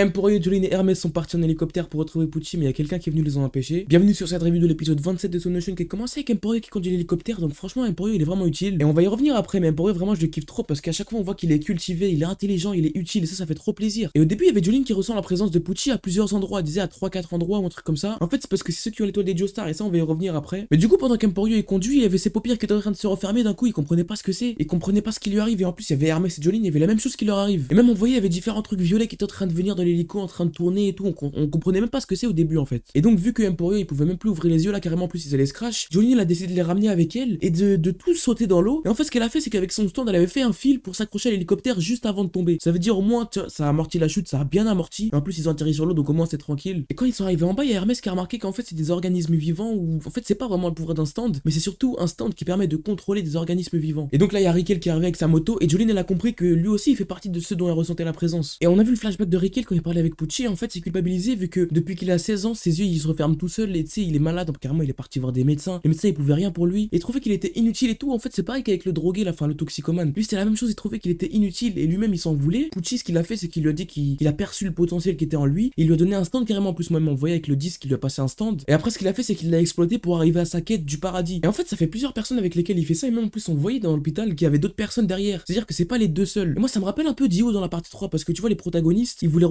Emporio, Jolene et Hermès sont partis en hélicoptère pour retrouver Pucci, mais il y a quelqu'un qui est venu les en empêcher. Bienvenue sur cette review de l'épisode 27 de Sonotion qui a commencé avec Emporio qui conduit l'hélicoptère, donc franchement Emporio il est vraiment utile. Et on va y revenir après, mais Emporio vraiment je le kiffe trop parce qu'à chaque fois on voit qu'il est cultivé, il est intelligent, il est utile, et ça ça fait trop plaisir. Et au début il y avait Jolene qui ressent la présence de Pucci à plusieurs endroits, disait à 3-4 endroits ou un truc comme ça. En fait c'est parce que c'est ceux qui ont l'étoile des Joestar, et ça on va y revenir après. Mais du coup pendant qu'Emporio est conduit, il avait ses paupières qui étaient en train de se refermer, d'un coup il comprenait pas ce que c'est, il comprenait pas ce qui lui arrive, et en plus il y avait Hermès et Jolene, il y avait la même chose qui leur arrive. Et même on voyait différents trucs violets qui étaient en train de venir dans l'hélico, en train de tourner et tout, on, comprenait même pas ce que c'est au début en fait. Et donc vu que Emporio il pouvait même plus ouvrir les yeux là carrément plus ils allaient se crash, Jolene elle a décidé de les ramener avec elle et de, de tous sauter dans l'eau. Et en fait ce qu'elle a fait c'est qu'avec son stand elle avait fait un fil pour s'accrocher à l'hélicoptère juste avant de tomber. Ça veut dire au moins ça a amorti la chute, ça a bien amorti. En plus ils ont atterri sur l'eau donc au moins c'est tranquille. Et quand ils sont arrivés en bas, il y a Hermès qui a remarqué qu'en fait c'est des organismes vivants ou en fait c'est pas vraiment le pouvoir d'un stand, mais c'est surtout un stand qui permet de contrôler des organismes vivants. Et donc là il y a Rickel qui est avec sa moto et Jolene elle a compris que lui aussi il fait partie de ceux dont elle ressentait la présence. Et on a vu le flashback de Rickel quand il parlait avec Pucci, en fait c'est culpabilisé vu que depuis qu'il a 16 ans, ses yeux ils se referment tout seul et tu sais il est malade, donc carrément il est parti voir des médecins. Les médecins ils pouvaient rien pour lui et trouvait qu'il était inutile et tout. En fait c'est pareil qu'avec le drogué, la fin le toxicomane. Lui c'était la même chose, il trouvait qu'il était inutile et lui-même il s'en voulait. Pucci ce qu'il a fait c'est qu'il lui a dit qu'il a perçu le potentiel qui était en lui, il lui a donné un stand carrément en plus moi-même on voyait avec le disque il lui a passé un stand et après ce qu'il a fait c'est qu'il l'a exploité pour arriver à sa quête du paradis. Et en fait ça fait plusieurs personnes avec lesquelles il fait ça et même en plus on voyait dans l'hôpital qu'il y avait d'autres personnes derrière. C'est-à-dire que c'est pas les deux seuls. Et moi ça me rappelle un peu Dio dans la partie 3 parce que tu vois les protagonistes, ils voulaient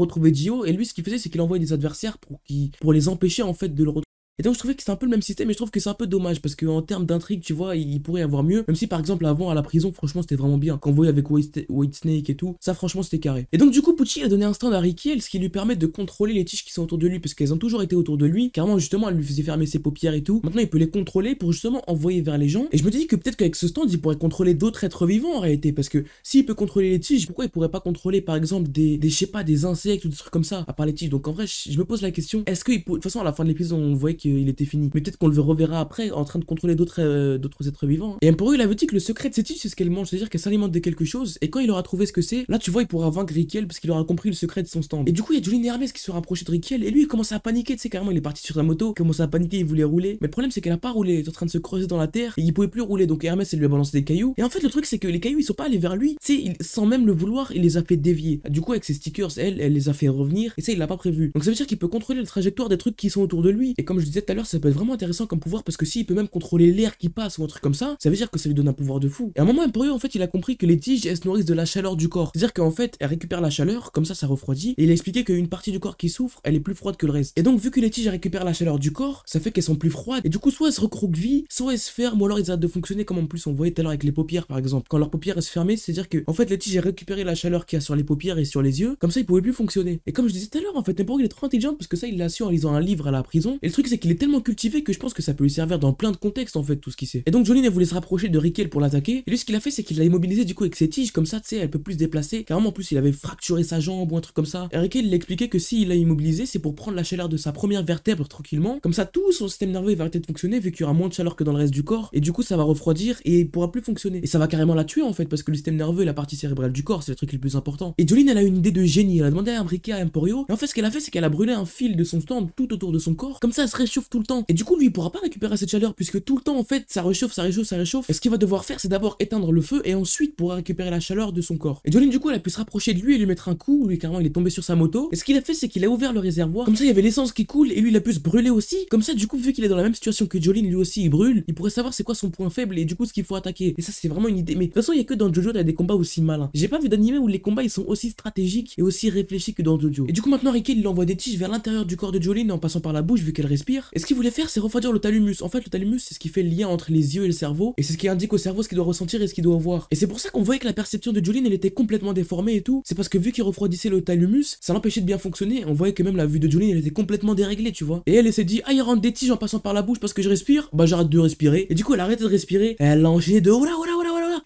et lui ce qu'il faisait c'est qu'il envoyait des adversaires pour, qui, pour les empêcher en fait de le retrouver. Et donc je trouvais que c'est un peu le même système et je trouve que c'est un peu dommage parce qu'en termes d'intrigue, tu vois, il pourrait y avoir mieux. Même si par exemple avant à la prison, franchement c'était vraiment bien. Quand on voyait avec White, Snake et tout, ça franchement c'était carré. Et donc du coup Pucci a donné un stand à Ricky, ce qui lui permet de contrôler les tiges qui sont autour de lui parce qu'elles ont toujours été autour de lui. Carrément justement elle lui faisait fermer ses paupières et tout. Maintenant il peut les contrôler pour justement envoyer vers les gens. Et je me dis que peut-être qu'avec ce stand il pourrait contrôler d'autres êtres vivants en réalité parce que s'il peut contrôler les tiges, pourquoi il pourrait pas contrôler par exemple des, des je sais pas, des insectes ou des trucs comme ça à part les tiges? Donc en vrai je me pose la question, est-ce que de toute façon à la fin de l'épisode on voyait qu'il était fini peut-être qu'on le reverra après en train de contrôler d'autres euh, êtres vivants. Et Emperor il avait dit que le secret de cette tige c'est ce qu'elle mange, c'est-à-dire qu'elle s'alimente de quelque chose et quand il aura trouvé ce que c'est, là tu vois il pourra vaincre Rickel parce qu'il aura compris le secret de son stand. Et du coup il y a Jolene et Hermès qui se rapprochaient de Rickel et lui il commence à paniquer, tu sais carrément il est parti sur sa moto, il commence à paniquer, il voulait rouler. Mais le problème c'est qu'elle a pas roulé, elle est en train de se creuser dans la terre et il pouvait plus rouler donc Hermès elle lui a balancé des cailloux. Et en fait le truc c'est que les cailloux ils sont pas allés vers lui, tu sais sans même le vouloir il les a fait dévier. Du coup avec ses stickers elle, elle les a fait revenir et ça il l'a pas prévu. Donc ça veut dire qu'il peut contrôler la trajectoire des trucs qui sont autour de lui. Et comme je disais tout à l'heure ça peut être vraiment intéressant comme pouvoir parce que s'il peut même contrôler l'air qui passe ou un truc comme ça, ça veut dire que ça lui donne un pouvoir de fou. Et à un moment, Emporio, en fait, il a compris que les tiges, elles se nourrissent de la chaleur du corps. C'est-à-dire qu'en fait, elles récupèrent la chaleur, comme ça, ça refroidit. Et il a expliqué qu'une partie du corps qui souffre, elle est plus froide que le reste. Et donc, vu que les tiges récupèrent la chaleur du corps, ça fait qu'elles sont plus froides. Et du coup, soit elles se recroquevillent, soit elles se ferment, ou alors ils arrêtent de fonctionner comme en plus on voyait tout à l'heure avec les paupières, par exemple. Quand leurs paupières elles se fermaient, c'est-à-dire que, en fait, les tiges, elles récupéré la chaleur qu'il y a sur les paupières et sur les yeux. Comme ça, ils pouvaient plus fonctionner. Et comme je disais tout à l'heure, en fait, Emporio, il est trop intelligent parce que ça, il l'a su en lisant un livre à la prison. Et le truc, c'est qu'il est tellement cultivé que je pense que ça peut lui servir dans plein de contextes, en fait, tout ce qu'il sait. Et donc Jolene elle voulait se rapprocher de Rickel pour l'attaquer. Et lui ce qu'il a fait c'est qu'il l'a immobilisé du coup avec ses tiges comme ça tu sais elle peut plus se déplacer. Carrément en plus il avait fracturé sa jambe ou un truc comme ça. Et Rickel il expliqué que s'il l'a immobilisé c'est pour prendre la chaleur de sa première vertèbre tranquillement. Comme ça tout son système nerveux va arrêter de fonctionner vu qu'il y aura moins de chaleur que dans le reste du corps. Et du coup ça va refroidir et il pourra plus fonctionner. Et ça va carrément la tuer en fait parce que le système nerveux et la partie cérébrale du corps c'est le truc le plus important. Et Jolene elle a une idée de génie. Elle a demandé à imbriquer à Emporio. Et en fait ce qu'elle a fait c'est qu'elle a brûlé un fil de son stand tout autour de son corps. Comme ça elle se tout le temps. Et du coup lui il pourra pas récupérer cette chaleur puisque tout le temps en fait ça réchauffe, ça réchauffe, ça réchauffe. Et ce qu'il va devoir faire, c'est d'abord éteindre le feu et ensuite pourra récupérer la chaleur de son corps. Et Jolene, du coup, elle a pu se rapprocher de lui et lui mettre un coup. Lui, carrément, il est tombé sur sa moto. Et ce qu'il a fait, c'est qu'il a ouvert le réservoir. Comme ça, il y avait l'essence qui coule et lui, il a pu se brûler aussi. Comme ça, du coup, vu qu'il est dans la même situation que Jolene, lui aussi, il brûle. Il pourrait savoir c'est quoi son point faible et du coup, ce qu'il faut attaquer. Et ça, c'est vraiment une idée. Mais de toute façon, il y a que dans Jojo, t'as des combats aussi malins. J'ai pas vu d'animé où les combats ils sont aussi stratégiques et aussi réfléchis que dans Jojo. Et du coup, maintenant, Ricky, il envoie des tiges vers l'intérieur du corps de Jolene en passant par la bouche vu qu'elle respire. Et ce qu'il voulait faire, c'est refroidir le thalamus. En fait, le thalamus, c'est ce qui fait le lien entre les yeux et le cerveau. Et c'est ce qui indique au cerveau ce qu'il doit ressentir et ce qu'il doit voir. Et c'est pour ça qu'on voyait que la perception de Jolene elle était complètement déformée et tout. C'est parce que vu qu'il refroidissait le thalamus, ça l'empêchait de bien fonctionner. On voyait que même la vue de Jolene elle était complètement déréglée, tu vois. Et elle, elle s'est dit, ah, il rentre des tiges en passant par la bouche parce que je respire. Bah, j'arrête de respirer. Et du coup, elle a arrêté de respirer. Elle a enchaîné de oh là, oh là.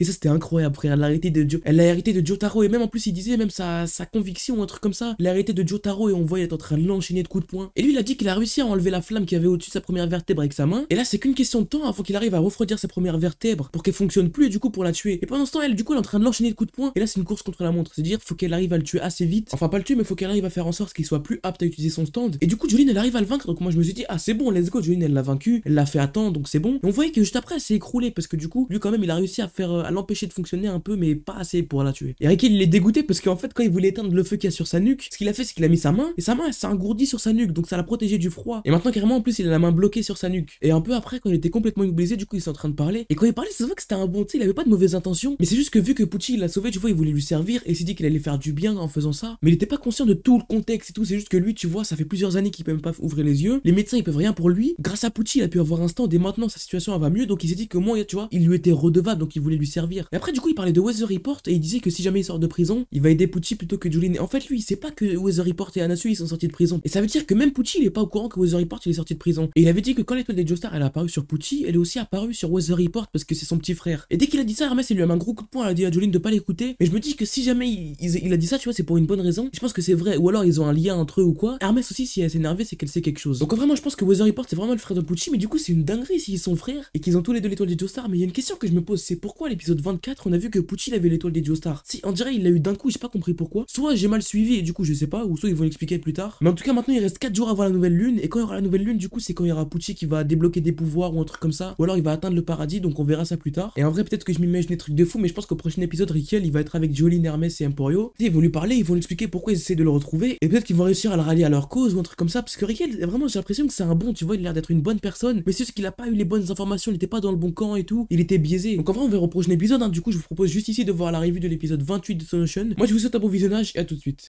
Et ça, c'était incroyable, frère. Elle a arrêté de Elle a hérité de Jotaro. Et même en plus, il disait même sa, sa conviction ou un truc comme ça. Elle a arrêté de Jotaro et on voyait être en train de l'enchaîner de coups de poing. Et lui, il a dit qu'il a réussi à enlever la flamme qui avait au-dessus de sa première vertèbre avec sa main. Et là, c'est qu'une question de temps avant qu'il arrive à refroidir sa première vertèbre pour qu'elle fonctionne plus et du coup pour la tuer. Et pendant ce temps, elle, du coup, elle est en train de l'enchaîner de coups de poing. Et là, c'est une course contre la montre. C'est-à-dire, faut qu'elle arrive à le tuer assez vite. Enfin, pas le tuer, mais faut qu'elle arrive à faire en sorte qu'il soit plus apte à utiliser son stand. Et du coup, Jolene, elle arrive à le vaincre. Donc moi, je me suis dit, ah, c'est bon, let's go. Jolene, elle l'a vaincu. Elle l'a fait attendre, donc c'est bon. Et on voyait que juste après, elle s'est écroulée parce que du coup, lui, quand même, il a réussi à faire, à l'empêcher de fonctionner un peu, mais pas assez pour la tuer. Et Rikel, il est dégoûté parce qu'en fait, quand il voulait éteindre le feu qu'il y a sur sa nuque, ce qu'il a fait, c'est qu'il a mis sa main, et sa main, s'est engourdie sur sa nuque, donc ça l'a protégé du froid. Et maintenant, carrément, en plus, il a la main bloquée sur sa nuque. Et un peu après, quand il était complètement immobilisé, du coup, il s'est en train de parler. Et quand il parlait, ça se voit que c'était un bon, tu il avait pas de mauvaises intentions. Mais c'est juste que vu que Pucci l'a sauvé, tu vois, il voulait lui servir et s'est dit qu'il allait faire du bien en faisant ça. Mais il était pas conscient de tout le contexte et tout. C'est juste que lui, tu vois, ça fait plusieurs années qu'il peut même pas ouvrir les yeux. Les médecins, ils peuvent rien pour lui. Grâce à Pucci, il a pu avoir un stand et maintenant sa situation va mieux. Donc il s'est dit que moi, tu vois, il lui était redevable, donc il voulait lui servir. Et après, du coup, il parlait de Weather Report et il disait que si jamais il sort de prison, il va aider Pucci plutôt que Julien. En fait, lui, il sait pas que Weather Report et Anasu, ils sont sortis de prison. Et ça veut dire que même Pucci, il est pas au courant que Weather Report, il est sorti de prison. Et il avait dit que quand l'étoile des Joestar, elle a apparu sur Pucci, elle est aussi apparue sur Weather Report parce que c'est son petit frère. Et dès qu'il a dit ça, Hermès, il lui a mis un gros coup de poing, elle a dit à Jolene de pas l'écouter. Mais je me dis que si jamais il, il a dit ça, tu vois, c'est pour une bonne raison. Je pense que c'est vrai. Ou alors ils ont un lien entre eux ou quoi. Hermès aussi, si elle s'est énervée, c'est qu'elle sait quelque chose. Donc vraiment, je pense que Weather Report, c'est vraiment le frère de Pucci. Mais du coup, c'est une dinguerie s'ils sont frères et qu'ils ont tous les deux l'étoile des. Mais il y a une question que je me pose, c'est pourquoi l'épisode 24, on a vu que Pucci avait l'étoile des Joestar. Si, on dirait il l'a eu d'un coup, j'ai pas compris pourquoi. Soit j'ai mal suivi et du coup, je sais pas, ou soit ils vont l'expliquer plus tard. Mais en tout cas, maintenant, il reste 4 jours avant la nouvelle lune. Et quand il y aura la nouvelle lune, du coup, c'est quand il y aura Pucci qui va débloquer des pouvoirs ou un truc comme ça. Ou alors il va atteindre le paradis, donc on verra ça plus tard. Et en vrai, peut-être que je m'imagine des trucs de fou, mais je pense qu'au prochain épisode, Rikel, il va être avec Jolene, Hermès et Emporio. Ils vont lui parler, ils vont lui expliquer pourquoi ils essaient de le retrouver. Et peut-être qu'ils vont réussir à le rallier à leur cause ou un truc comme ça. Parce que Rikel, vraiment, j'ai l'impression que c'est un bon, tu vois, il a l'air d'être une bonne personne. Mais c'est juste qu'il a pas eu les bonnes informations, il était pas dans le bon camp et tout. Il était biaisé. Donc en vrai, on verra épisode. Hein. Du coup, je vous propose juste ici de voir la revue de l'épisode 28 de Sonotion. Moi, je vous souhaite un bon visionnage et à tout de suite.